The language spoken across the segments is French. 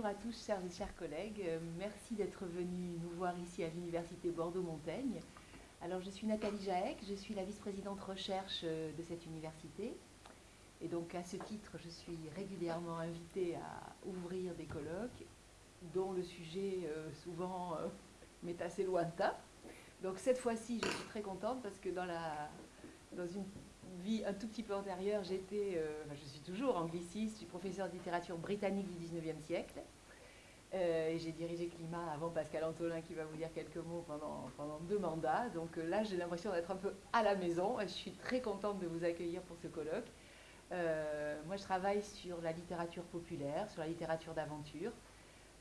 bonjour à tous, chers et chers collègues. Euh, merci d'être venus nous voir ici à l'Université Bordeaux-Montaigne. Alors, je suis Nathalie Jaec, je suis la vice-présidente recherche euh, de cette université. Et donc, à ce titre, je suis régulièrement invitée à ouvrir des colloques dont le sujet euh, souvent m'est assez lointain. Donc, cette fois-ci, je suis très contente parce que dans, la, dans une vie un tout petit peu antérieure, j'étais, euh, je suis toujours angliciste, je suis professeur de littérature britannique du 19e siècle. Euh, et j'ai dirigé Climat avant Pascal Antolin qui va vous dire quelques mots pendant, pendant deux mandats. Donc euh, là, j'ai l'impression d'être un peu à la maison. Je suis très contente de vous accueillir pour ce colloque. moi, je travaille sur la littérature populaire, sur la littérature d'aventure.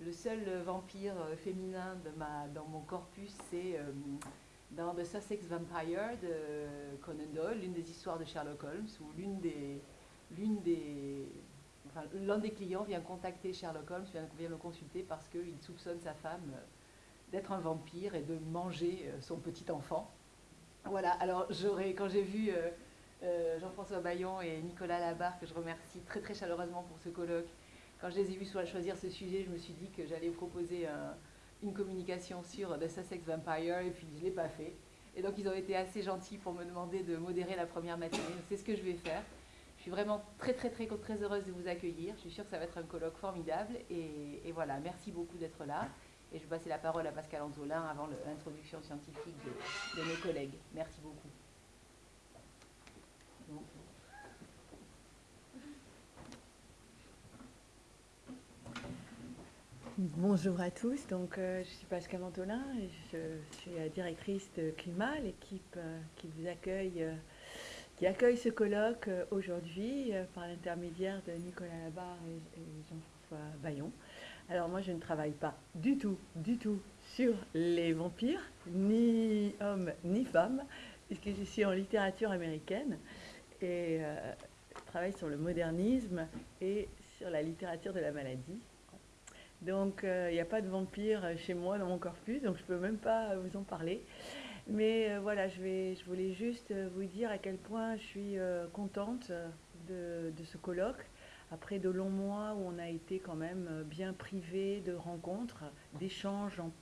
Le seul vampire féminin de ma, dans mon corpus, c'est dans The Sussex Vampire de Conan Doyle, l'une des histoires de Sherlock Holmes, où des, des, l'un des clients vient contacter Sherlock Holmes, vient, le consulter parce qu'il soupçonne sa femme euh, d'être un vampire et de manger euh, son petit enfant. Voilà, alors j'aurais, quand j'ai vu euh, Jean-François Bayon et Nicolas Labarre, que je remercie très très chaleureusement pour ce colloque, quand je les ai vus choisir ce sujet, je me suis dit que j'allais proposer un, une communication sur The Sussex Vampire et puis je ne l'ai pas fait. Et donc ils ont été assez gentils pour me demander de modérer la première matinée. C'est ce que je vais faire. Je suis vraiment très très très très heureuse de vous accueillir. Je suis sûre que ça va être un colloque formidable. Et, voilà, merci beaucoup d'être là. Et je vais passer la parole à Pascal Antolin avant l'introduction scientifique de, mes collègues. Merci beaucoup. Bonjour à tous, donc euh, je suis Pascal Mantolin, et je suis la directrice de Climat, l'équipe euh, qui vous accueille, euh, qui accueille ce colloque aujourd'hui par l'intermédiaire de Nicolas Labarre et, Jean-François Bayon. Alors moi je ne travaille pas du tout, du tout sur les vampires, ni hommes ni femmes, puisque je suis en littérature américaine et je travaille sur le modernisme et sur la littérature de la maladie. Donc, il euh, n'y a pas de vampire chez moi dans mon corpus, donc je ne peux même pas vous en parler. Mais euh, voilà, je, vais, je voulais juste vous dire à quel point je suis euh, contente de, ce colloque. Après de longs mois où on a été quand même bien privé de rencontres, d'échanges en,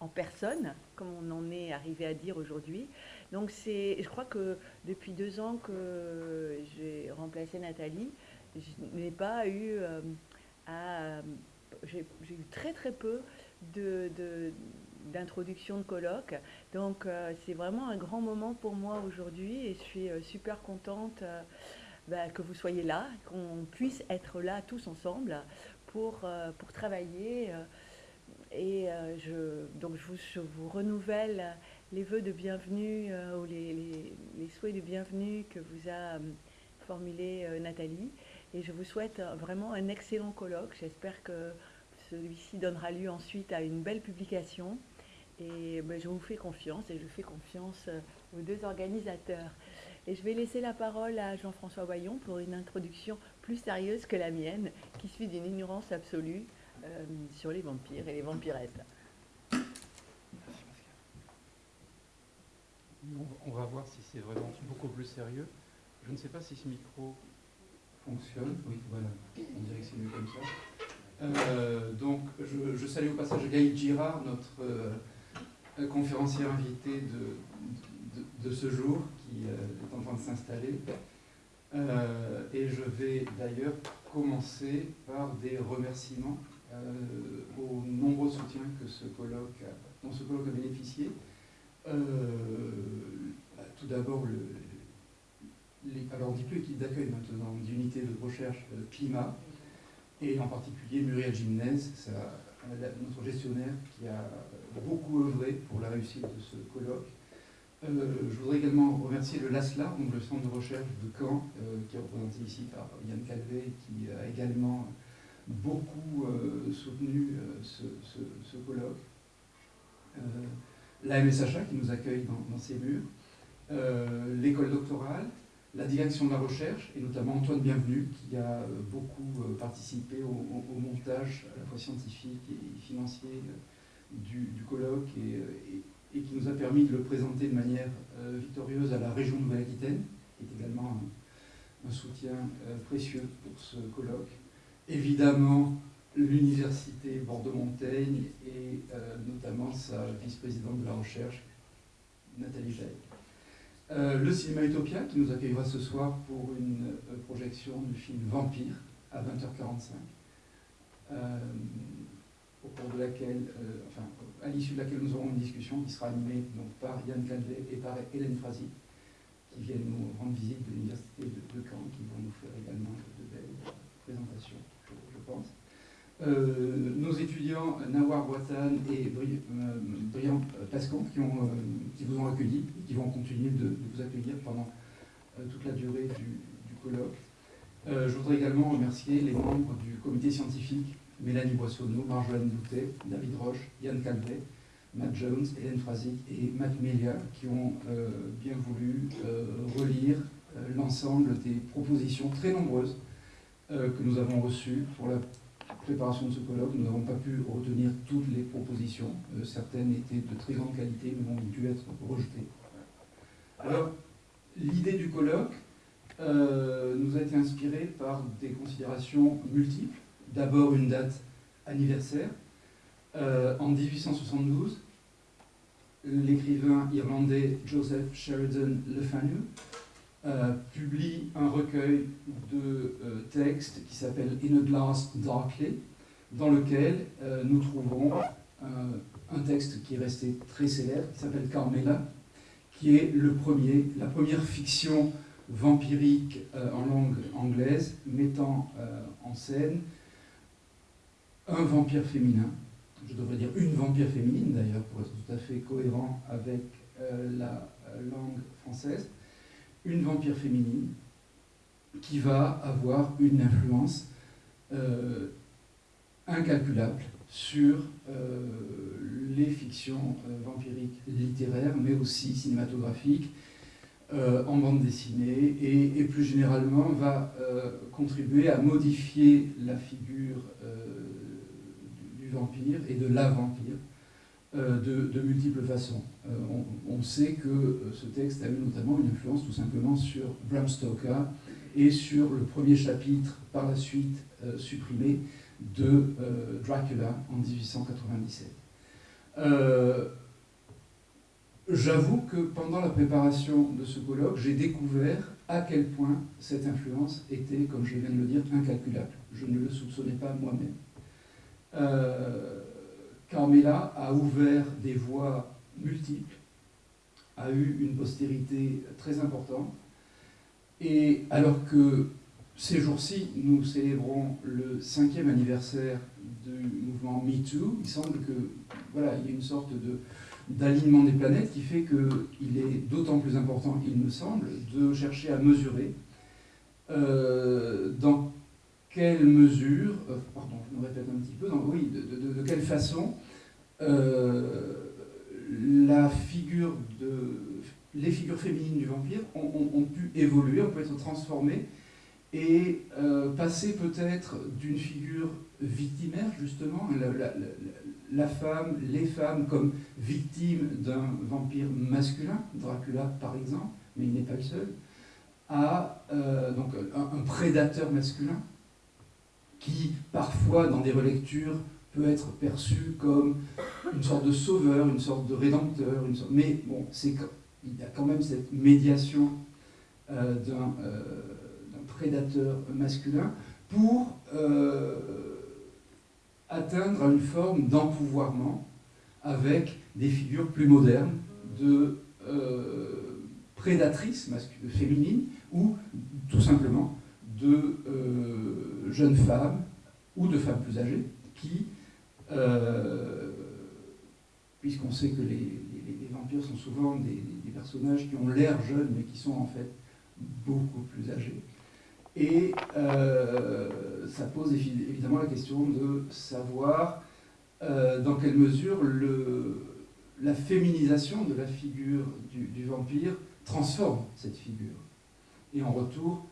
en, personne, comme on en est arrivé à dire aujourd'hui. Donc c'est, je crois que depuis deux ans que j'ai remplacé Nathalie, je n'ai pas eu à j'ai eu très très peu d'introduction de, de colloques. Donc euh, c'est vraiment un grand moment pour moi aujourd'hui et je suis euh, super contente euh, bah, que vous soyez là, qu'on puisse être là tous ensemble pour, pour travailler. et je, donc je vous, je vous, renouvelle les vœux de bienvenue ou les, les, les, souhaits de bienvenue que vous a formulé Nathalie. Et je vous souhaite vraiment un excellent colloque. J'espère que celui-ci donnera lieu ensuite à une belle publication. Et ben, je vous fais confiance et je fais confiance euh, aux deux organisateurs. Et je vais laisser la parole à Jean-François Voyon pour une introduction plus sérieuse que la mienne, qui suit d'une ignorance absolue euh, sur les vampires et les vampirettes. On va voir si c'est vraiment beaucoup plus sérieux. Je ne sais pas si ce micro fonctionne. Oui, voilà. On dirait que c'est mieux comme ça. Euh, donc, je, salue au passage Gaïd Girard, notre euh, conférencier invité de, de, ce jour, qui euh, est en train de s'installer. et je vais d'ailleurs commencer par des remerciements aux nombreux soutiens que ce colloque dont ce colloque a bénéficié. Bah, tout d'abord, alors on ne dit plus équipe d'accueil maintenant, d'unité de recherche climat, et en particulier Muriel Gymnase, notre gestionnaire qui a beaucoup œuvré pour la réussite de ce colloque. Euh, je voudrais également remercier le LASLA, le centre de recherche de Caen, euh, qui est représenté ici par Yann Calvé, qui a également beaucoup euh, soutenu ce, colloque. la MSHA qui nous accueille dans, dans ses murs, l'école doctorale, la direction de la recherche, et notamment Antoine Bienvenu, qui a euh, beaucoup euh, participé au, montage à la fois scientifique et financier euh, du, colloque, et, qui nous a permis de le présenter de manière victorieuse à la région Nouvelle-Aquitaine, qui est également un, soutien précieux pour ce colloque. Évidemment, l'université Bordeaux-Montaigne et notamment sa vice-présidente de la recherche, Nathalie Jaï. le cinéma Utopia qui nous accueillera ce soir pour une projection du film Vampire à 20h45 au cours de laquelle, euh, enfin, à l'issue de laquelle nous aurons une discussion qui sera animée donc, par Yann Calvet et par Hélène Frazzi, qui viennent nous rendre visite de l'université de, Caen, qui vont nous faire également de, belles présentations, je, pense. Euh, nos étudiants Nawar Boitan et euh, Brian Pascon qui, vous ont accueilli et qui vont continuer de, vous accueillir pendant toute la durée du, colloque. je voudrais également remercier les membres du comité scientifique Mélanie Boissonneau, Marjolaine Doutet, David Roche, Yann Calvet, Matt Jones, Hélène Frazic et Matt Melia qui ont euh, bien voulu euh, relire euh, l'ensemble des propositions très nombreuses que nous avons reçues pour la préparation de ce colloque. Nous n'avons pas pu retenir toutes les propositions. certaines étaient de très grande qualité, mais ont dû être rejetées. Alors, l'idée du colloque nous a été inspirée par des considérations multiples d'abord une date anniversaire. Euh, en 1872, l'écrivain irlandais Joseph Sheridan Le Fanu euh, publie un recueil de euh, textes qui s'appelle In a Glass Darkly, dans lequel nous trouvons un texte qui est resté très célèbre, qui s'appelle Carmela, qui est le premier, la première fiction vampirique en langue anglaise mettant en scène un vampire féminin, je devrais dire une vampire féminine d'ailleurs, pour être tout à fait cohérent avec euh, la euh, langue française, une vampire féminine qui va avoir une influence euh, incalculable sur les fictions vampiriques littéraires, mais aussi cinématographiques, en bande dessinée, et, plus généralement va contribuer à modifier la figure vampire et de la vampire euh, de, multiples façons. Euh, on, sait que euh, ce texte a eu notamment une influence tout simplement sur Bram Stoker et sur le premier chapitre par la suite supprimé de Dracula en 1897. J'avoue que pendant la préparation de ce colloque, j'ai découvert à quel point cette influence était, comme je viens de le dire, incalculable. Je ne le soupçonnais pas moi-même. Carmela a ouvert des voies multiples, a eu une postérité très importante, et alors que ces jours-ci, nous célébrons le cinquième anniversaire du mouvement MeToo, il semble que voilà, il y a une sorte de d'alignement des planètes qui fait qu'il est d'autant plus important, il me semble, de chercher à mesurer euh, quelle mesure, euh, pardon, je me répète un petit peu, oui, de, quelle façon euh, la figure les figures féminines du vampire ont, pu évoluer, ont pu être transformées et euh, passer peut-être d'une figure victimaire, justement, la, femme, les femmes comme victimes d'un vampire masculin, Dracula par exemple, mais il n'est pas le seul, à donc, un prédateur masculin, qui parfois dans des relectures peut être perçu comme une sorte de sauveur, une sorte de rédempteur, mais bon, il y a quand même cette médiation euh, euh, d'un prédateur masculin pour euh, atteindre une forme d'empouvoirment avec des figures plus modernes de prédatrices féminines ou tout simplement de euh, jeunes femmes ou de femmes plus âgées qui, euh, puisqu'on sait que les, vampires sont souvent des, personnages qui ont l'air jeunes mais qui sont en fait beaucoup plus âgés. Et euh, ça pose évidemment la question de savoir dans quelle mesure la féminisation de la figure du, vampire transforme cette figure. Et en retour,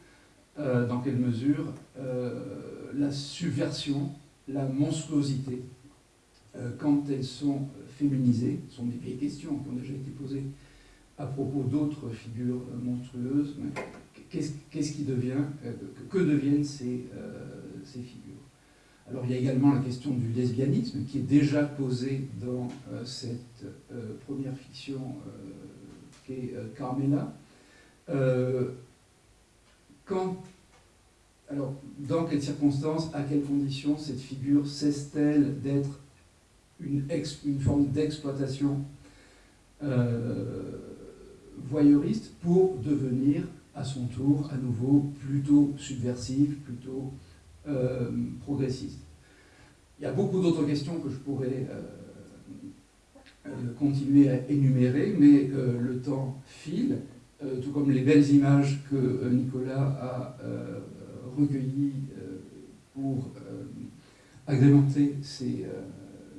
euh, dans quelle mesure euh, la subversion, la monstruosité, euh, quand elles sont féminisées, sont des questions qui ont déjà été posées à propos d'autres figures monstrueuses, qu'est-ce qui devient, que deviennent ces, figures? Alors il y a également la question du lesbianisme qui est déjà posée dans cette première fiction qui est Carmela. Quand alors, dans quelles circonstances, à quelles conditions cette figure cesse-t-elle d'être une, forme d'exploitation euh, voyeuriste pour devenir à son tour à nouveau plutôt subversive, plutôt euh, progressiste? Il y a beaucoup d'autres questions que je pourrais euh, continuer à énumérer, mais le temps file, tout comme les belles images que Nicolas a euh, pour euh, agrémenter euh,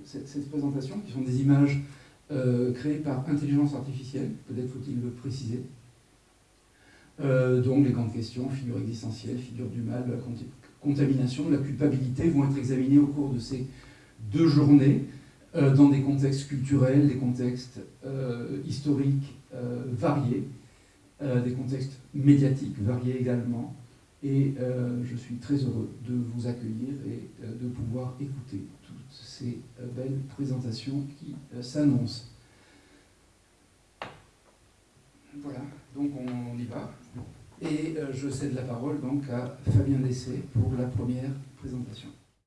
cette, présentation, qui sont des images créées par intelligence artificielle, peut-être faut-il le préciser. donc les grandes questions, figure existentielle, figure du mal, la contamination, la culpabilité, vont être examinées au cours de ces deux journées dans des contextes culturels, des contextes historiques variés, des contextes médiatiques variés également, et euh, je suis très heureux de vous accueillir et euh, de pouvoir écouter toutes ces euh, belles présentations qui s'annoncent. Voilà, donc on, y va. Et je cède la parole donc à Fabien Dessé pour la première présentation.